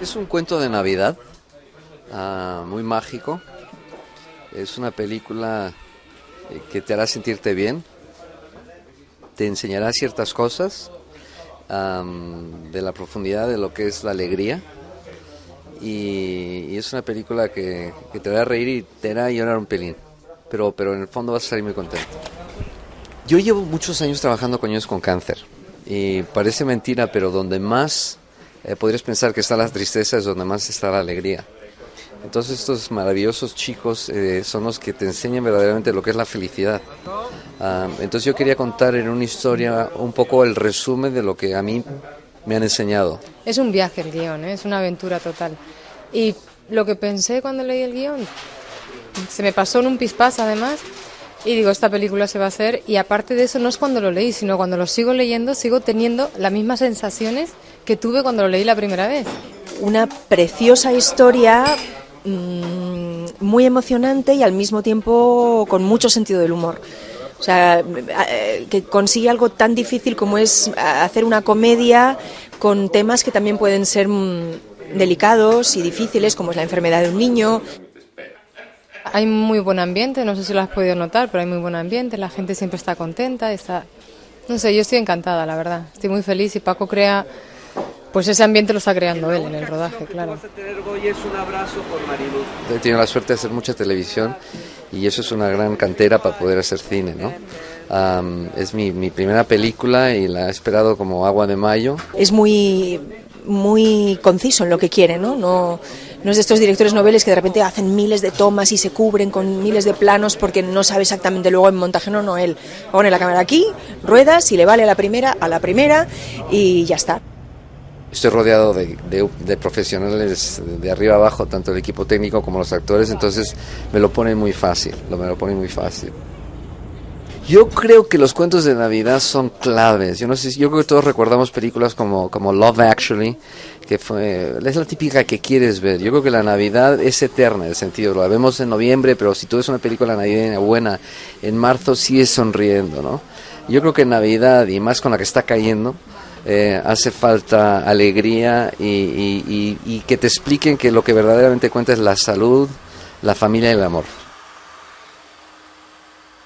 Es un cuento de Navidad, ah, muy mágico. Es una película eh, que te hará sentirte bien, te enseñará ciertas cosas de la profundidad de lo que es la alegría. Y, es una película que, que, te hará reír y te hará llorar un pelín, pero, pero en el fondo vas a salir muy contento. Yo llevo muchos años trabajando con niños con cáncer y parece mentira, pero donde más eh, podrías pensar que está la tristeza es donde más está la alegría. Entonces estos maravillosos chicos eh, son los que te enseñan verdaderamente lo que es la felicidad. Ah, entonces yo quería contar en una historia un poco el resumen de lo que a mí me han enseñado. Es un viaje el guion, ¿eh? es una aventura total. Y lo que pensé cuando leí el guion, se me pasó en un pispás además, y digo, esta película se va a hacer y aparte de eso no es cuando lo leí, sino cuando lo sigo leyendo sigo teniendo las mismas sensaciones que tuve cuando lo leí la primera vez. Una preciosa historia mmm, muy emocionante y al mismo tiempo con mucho sentido del humor. O sea, eh, que consigue algo tan difícil como es hacer una comedia con temas que también pueden ser mm, delicados y difíciles, como es la enfermedad de un niño. Hay muy buen ambiente, no sé si lo has podido notar, pero hay muy buen ambiente, la gente siempre está contenta, está... No sé, yo estoy encantada, la verdad. Estoy muy feliz y Paco crea... Pues ese ambiente lo está creando él en el rodaje, claro. He tenido la suerte de hacer mucha televisión y eso es una gran cantera para poder hacer cine, ¿no? es mi, mi primera película y la he esperado como agua de mayo. Es muy muy conciso en lo que quiere, ¿no? No, no es de estos directores noveles que de repente hacen miles de tomas y se cubren con miles de planos porque no sabe exactamente luego en montaje, no, no, él pone la cámara aquí, ruedas, y le vale a la primera, a la primera y ya está. Estoy rodeado de, profesionales de arriba abajo, tanto el equipo técnico como los actores, entonces me lo pone muy fácil, me lo pone muy fácil. Yo creo que los cuentos de Navidad son claves. Yo no sé, yo creo que todos recordamos películas como, como Love Actually, que fue, es la típica que quieres ver. Yo creo que la Navidad es eterna, en el sentido, lo vemos en noviembre, pero si tú ves una película navideña buena, en marzo sigues sonriendo, ¿no? Yo creo que en Navidad, y más con la que está cayendo, eh, hace falta alegría y que te expliquen que lo que verdaderamente cuenta es la salud, la familia y el amor.